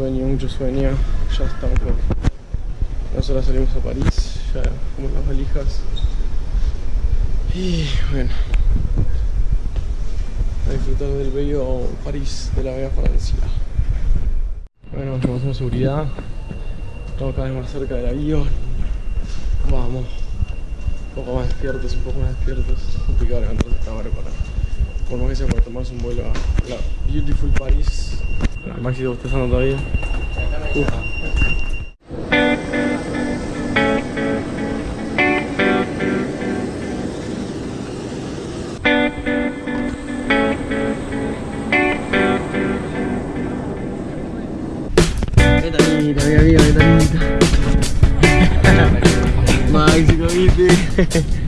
sueño, mucho sueño. Ya estamos por... Nosotros salimos a París, ya como las valijas. Y bueno, a disfrutar del bello París de la Vega Francia. Bueno, estamos en seguridad. Estamos cada vez más cerca del avión. Vamos. Un poco más despiertos, un poco más despiertos. Es complicado levantarse esta hora para. Por más que sea para tomarse un vuelo a la Beautiful Paris. Maxi, ¿te estás todavía? Uf. Vetanita, mi amigo, Vetanita. Maxi, ¿lo viste?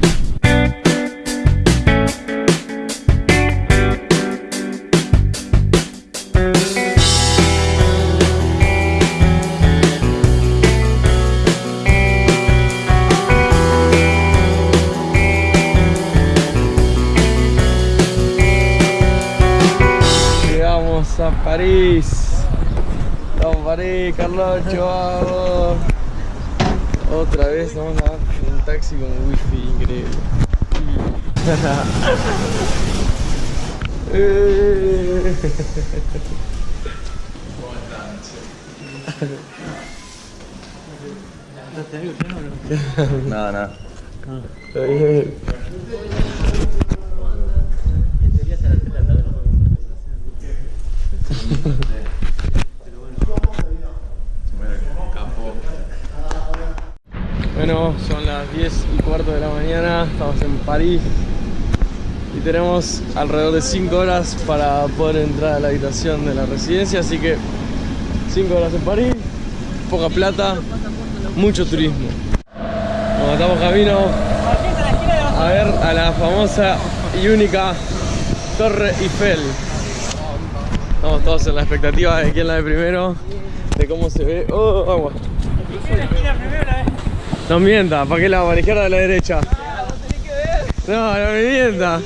París, Carlocho, vamos. Otra vez vamos a un taxi con wifi increíble. Eh. Nada, nada. Está bien. Bueno, son las 10 y cuarto de la mañana, estamos en París y tenemos alrededor de 5 horas para poder entrar a la habitación de la residencia, así que 5 horas en París, poca plata, mucho turismo. Nos estamos camino a ver a la famosa y única Torre Eiffel. Estamos todos en la expectativa de quién la ve primero, de cómo se ve. ¡Oh, agua! No mienta, ¿para qué la va? ¿A la izquierda o a la derecha? No, no me mienta.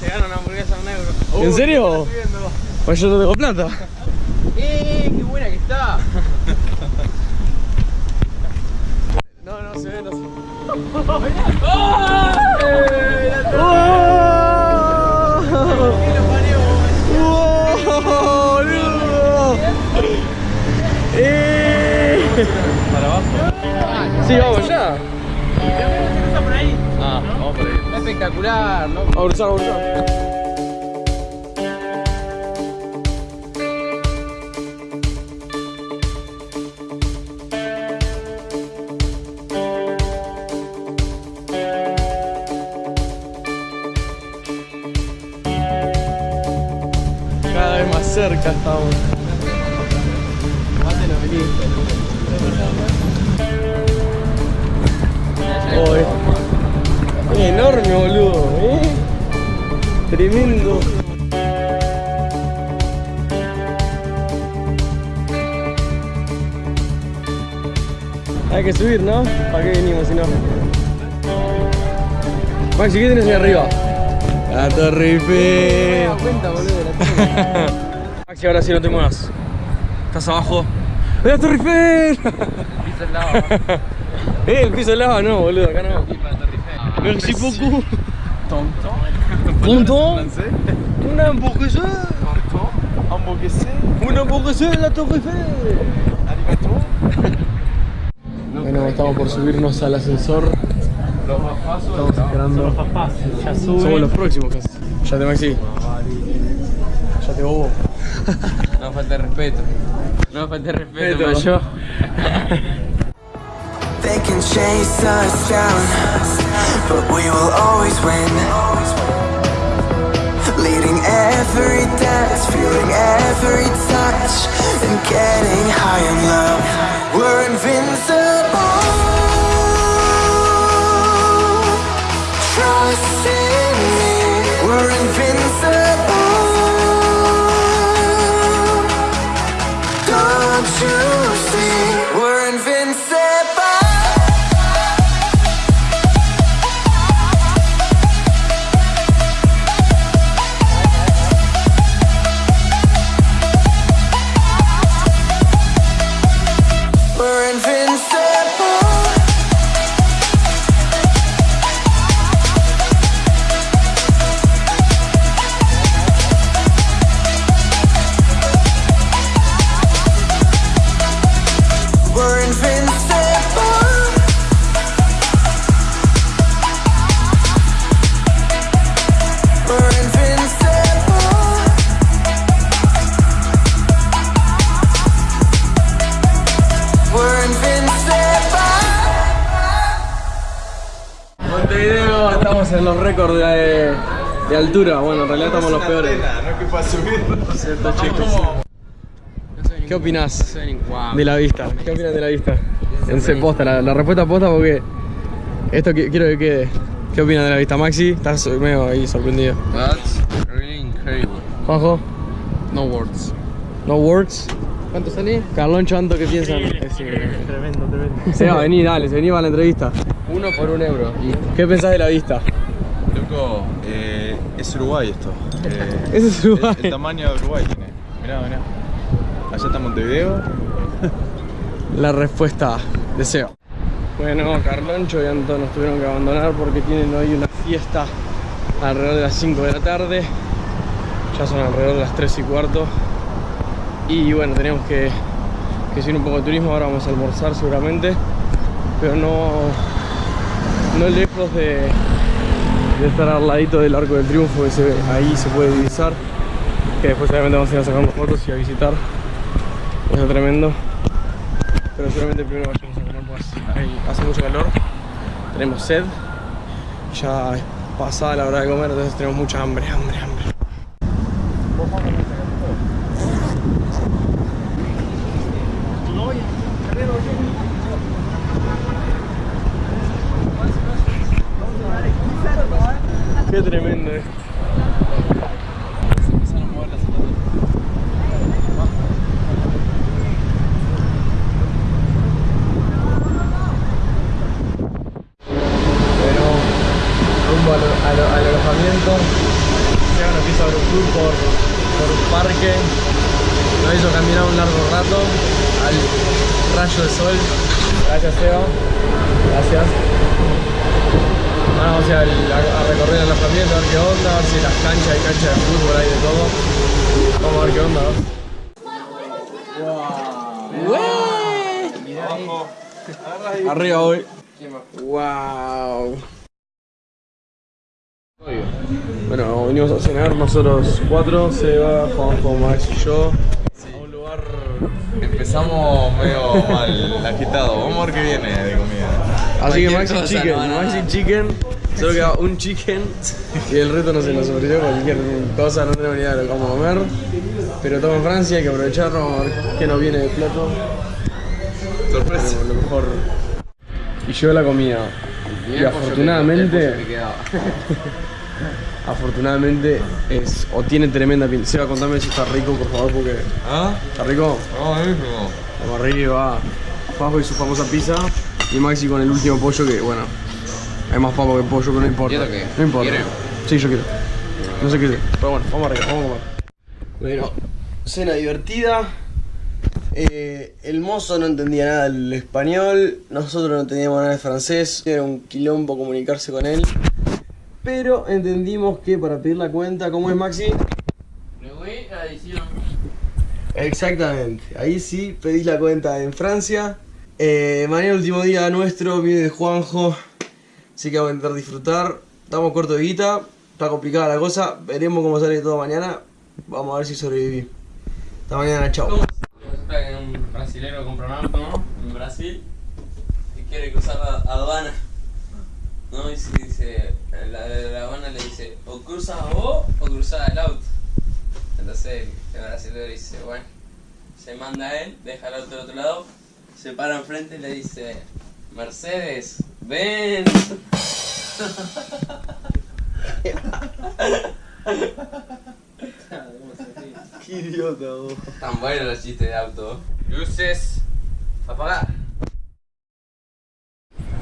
Se gana una hamburguesa a un euro. ¿En serio? Pues yo no tengo plata. ¡Eh! ¡Qué buena que está! No, no se ve, no se ve. espectacular, ¿no? Vamos a cruzar, vamos a cruzar. Cada vez más cerca estamos. Mátelo, vení. Oh, es- es enorme, boludo, ¿eh? Tremendo. Hay que subir, ¿no? ¿Para qué venimos si no? Maxi, ¿qué tienes ahí arriba? La Torre Eiffel. da cuenta, boludo, de la Maxi, ahora sí no te muevas. Estás abajo. ¡La Torre Eiffel! Piso al lado. Eh, el piso de lava no, boludo, acá no. Merci beaucoup. Tonton. Una hamburguesa. Una hamburguesa en la Torre Eiffel. Bueno, estamos por subirnos al ascensor. Estamos esperando. Ya Somos los próximos casi. Ya te Maxi. Ya te bobo. No falta respeto. No falta respeto, Respeto. They can chase us down, but we will always win. Leading every dance, feeling every touch, and getting high in love. We're invincible. Trust in me. We're invincible. Los récords de, de altura. Bueno, en realidad estamos los peores. No es que para subir. Cierto, chicos. ¿Qué opinás de la vista? ¿Qué opinas de la vista? En se posta, la, la respuesta posta porque esto qui- quiero que quede. ¿Qué opinas de la vista, Maxi? Estás medio ahí sorprendido. That's really incredible. Juanjo, No words. no words. ¿Cuánto salí? Carlón Chanto, ¿qué piensan? Tremendo, tremendo. Seba, vení, dale, vení para la entrevista. Uno por un euro. ¿Qué pensás de la vista? Loco, eh, es Uruguay esto. Eh, es Uruguay. El, el tamaño de Uruguay tiene. Mirá, mirá. Allá está Montevideo. La respuesta de Seba. Bueno, Carloncho y Anton nos tuvieron que abandonar porque tienen hoy una fiesta alrededor de las 5 de la tarde. Ya son alrededor de las 3 y cuarto. Y bueno, teníamos que, que seguir un poco de turismo. Ahora vamos a almorzar seguramente. Pero no, no lejos de, de estar al ladito del Arco del Triunfo que se ve, ahí se puede divisar. Que después obviamente vamos a ir a sacar fotos y a visitar. Está tremendo. Pero seguramente primero vayamos a comer pues hace mucho calor. Tenemos sed. Ya es pasada la hora de comer, entonces tenemos mucha hambre, hambre. Qué tremendo esto. Pero rumbo al, al, al alojamiento. Ya nos empieza a ver un tour por, por un parque. Nos hizo caminar un largo rato al rayo de sol. Gracias Seba. Gracias. Ahora vamos a, ir recorrer el alojamiento, a ver qué onda, a ver si las canchas, hay canchas de fútbol, hay de todo. Vamos a ver qué onda. ¿no? Arriba hoy. Wow. Bueno, venimos a cenar nosotros cuatro, Seba, Juanjo, Max y yo. A un lugar. Empezamos medio mal, agitado. Vamos a ver qué viene de comida. Así que Maxi cosa, Chicken, no, no, Maxi. Chicken. Solo queda un chicken y el resto no se nos ofreció cualquier cosa, no tenemos ni idea de lo que vamos a comer. Pero estamos en Francia, hay que aprovecharlo, vamos a ver qué nos viene de plato. Sorpresa. Lo mejor. Y llegó la comida. Y afortunadamente, afortunadamente es o tiene tremenda pinta. Seba, contame si está rico, por favor, porque ¿Ah? está rico. No, mismo. Vamos arriba. Pajo y su famosa pizza. Y Maxi con el último pollo que, bueno, hay más papo que pollo, pero no importa. No importa. Sí, yo quiero. No sé qué. Pero bueno, vamos arriba, vamos a comer. Bueno, cena divertida. Eh, el mozo no entendía nada del español, nosotros no entendíamos nada del francés, era un quilombo comunicarse con él. Pero entendimos que para pedir la cuenta, ¿cómo es Maxi? Exactamente, ahí sí pedís la cuenta en Francia. Eh, mañana último día nuestro, viene de Juanjo, así que vamos a intentar disfrutar. Estamos corto de guita, está complicada la cosa, veremos cómo sale todo mañana. Vamos a ver si sobreviví. Hasta mañana, chao. Resulta que un brasilero compra un auto, ¿no? En Brasil y quiere cruzar la aduana. ¿No? Y si dice, la de la aduana le dice, o cruzas vos o cruzas el auto. Entonces el brasilero dice, bueno, se manda a él, deja el auto del otro lado, se para enfrente y le dice, Mercedes, ven. Qué idiota, vos. Tan buenos los chistes de auto. Luces, apagar.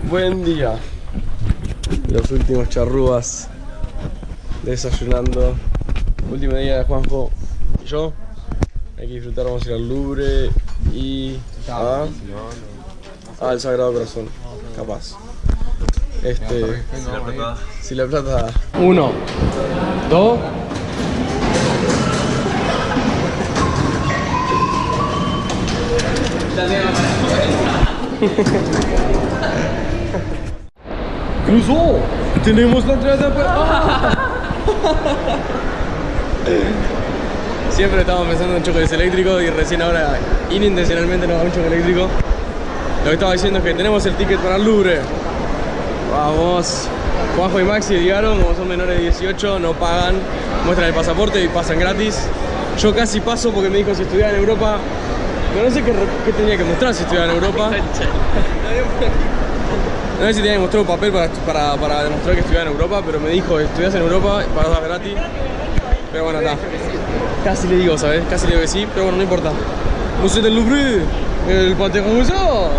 Buen día. Los últimos charrúas desayunando. Último día de Juanjo y yo. Hay que disfrutar, vamos a ir al Louvre y a, al Sagrado Corazón. Capaz. Este. Si la plata. Si la plata. Uno, dos. ¡Cruzó! ¡Tenemos la entrada para... Siempre estamos pensando en choques eléctricos y recién ahora inintencionalmente nos da un choque eléctrico. Lo que estaba diciendo es que tenemos el ticket para el Louvre. Vamos. Juanjo y Maxi llegaron, como son menores de 18, no pagan, muestran el pasaporte y pasan gratis. Yo casi paso porque me dijo si estudiaba en Europa, pero no sé qué tenía que mostrar si estudiaba en Europa. No sé si tenía que mostrar un papel para, para, para demostrar que estudiaba en Europa, pero me dijo, estudias en Europa, pagas gratis. Pero bueno, está. Casi le digo, ¿sabes? Casi le digo que sí, pero bueno, no importa. Museo del Louvre, el Panthéon Museo.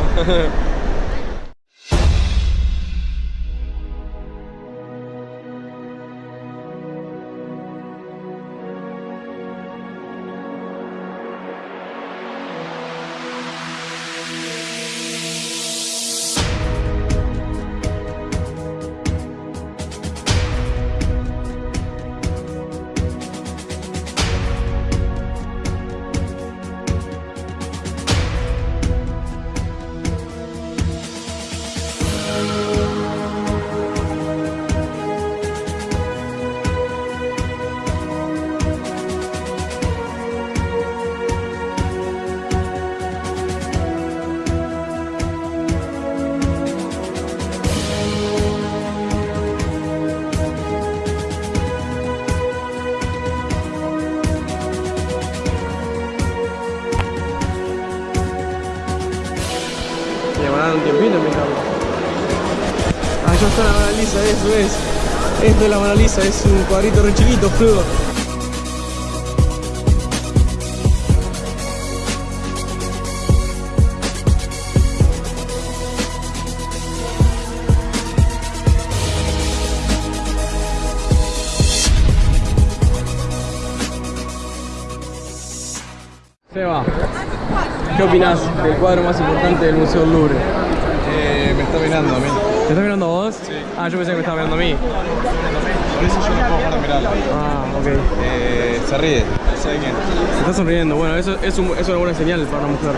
Está la Mona Lisa, eso es. Esto es la Mona Lisa, es un cuadrito re chiquito, fluido. Seba, ¿qué opinas del cuadro más importante del Museo del Louvre? Eh, me está mirando a mí. ¿Te estás mirando a vos? Sí. Ah, yo pensé que me estaba mirando a mí. Por eso yo no puedo dejar de mirarlo. Ah, ok. Eh, se ríe. Se está sonriendo. Bueno, eso es, un- es una buena señal para una mujer.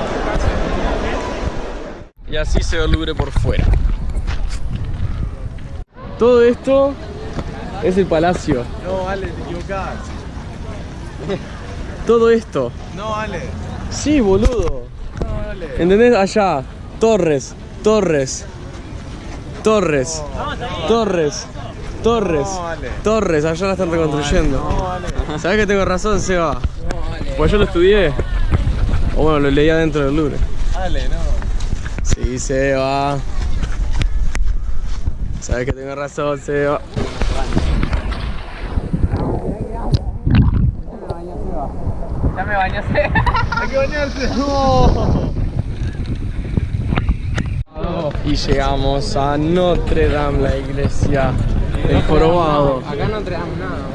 Y así se ve Louvre por fuera. Todo esto es el palacio. No, Ale, te equivocás. Todo esto. No, Ale. Sí, boludo. No, Ale. ¿Entendés? Allá. Torres. Torres. Torres. Torres. Torres. Torres. Allá la están reconstruyendo. ¿Sabes que tengo razón, Seba? Pues yo lo estudié. O bueno, lo leía dentro del Louvre. Ale, no. Sí, Seba. Sabes que tengo razón, Seba. Hay que bañarse. Y llegamos a Notre Dame, la iglesia del Jorobado. Acá no traemos nada.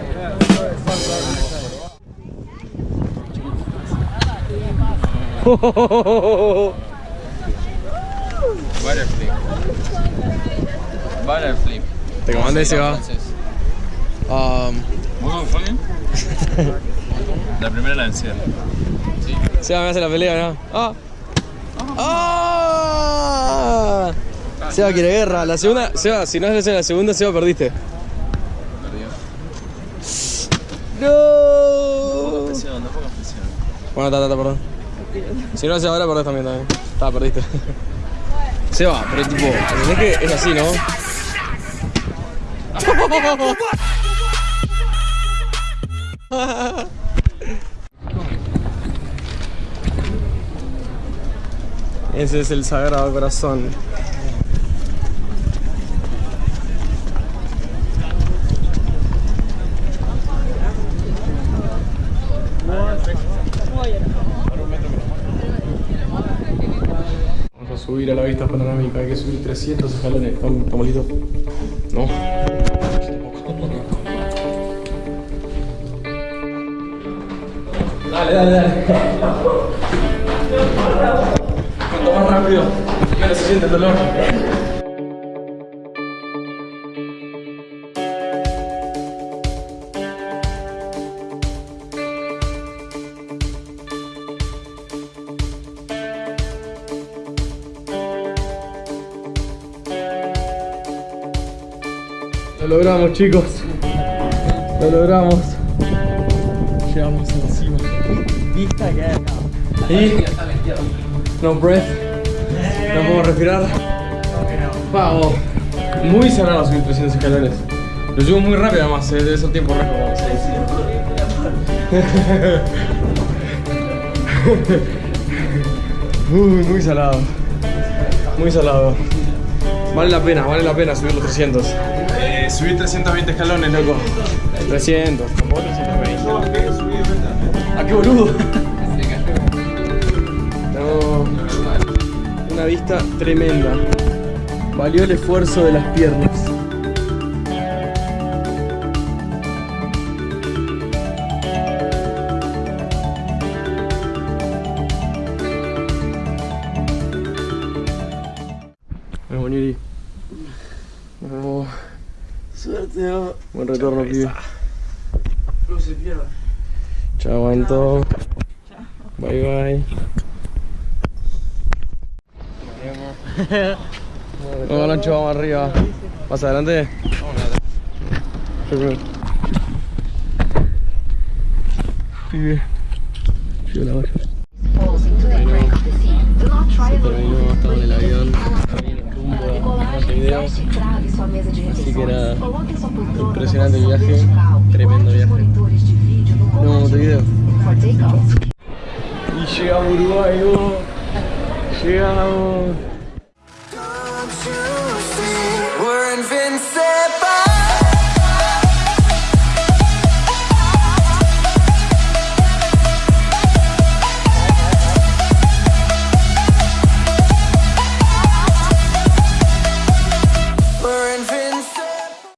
Butterflip. Butterflip. Te comandé, Seba. Um, La primera la vencida. Seba me hace la pelea, ¿no? ¡Ah! ¡Ah! Seba quiere guerra. La segunda, Seba, si no es la segunda, Seba perdiste. ¡No! Bueno, está, perdón. Si no haces ahora, perdés también, también. Está, perdiste. Seba, pero tipo, ¿entendés que es así, no? Ese es el Sagrado Corazón. Vamos a subir a la vista panorámica, hay que subir 300 escalones. ¿Estamos estamos listos? No. Dale, dale, dale. Cuanto más rápido, menos se siente el dolor. Lo logramos, chicos. Lo logramos. Llegamos encima. Vista que hay acá. Y no breath. No podemos respirar. Vamos. Muy salado subir 300 escalones. Lo llevo muy rápido además, eh, debe ser tiempo récord. a. Uy, muy salado. Muy salado. Vale la pena, vale la pena subir los 300. Eh, subir 320 escalones, loco. 300, tampoco 320. Ah, qué boludo. Una vista tremenda. Valió el esfuerzo de las piernas. Nos vemos, Niri. Nos vemos. Suerte, ¿no? Buen retorno, pibe. No se pierda. Chao, Anto. Bye, bye. Vamos, Lancho, vamos arriba. ¿Más adelante? Vamos Pibe. La baja. Así que impresionante el viaje. Tremendo viaje. Nos vemos Montevideo. Y llegamos a Uruguay, vos. Llegamos.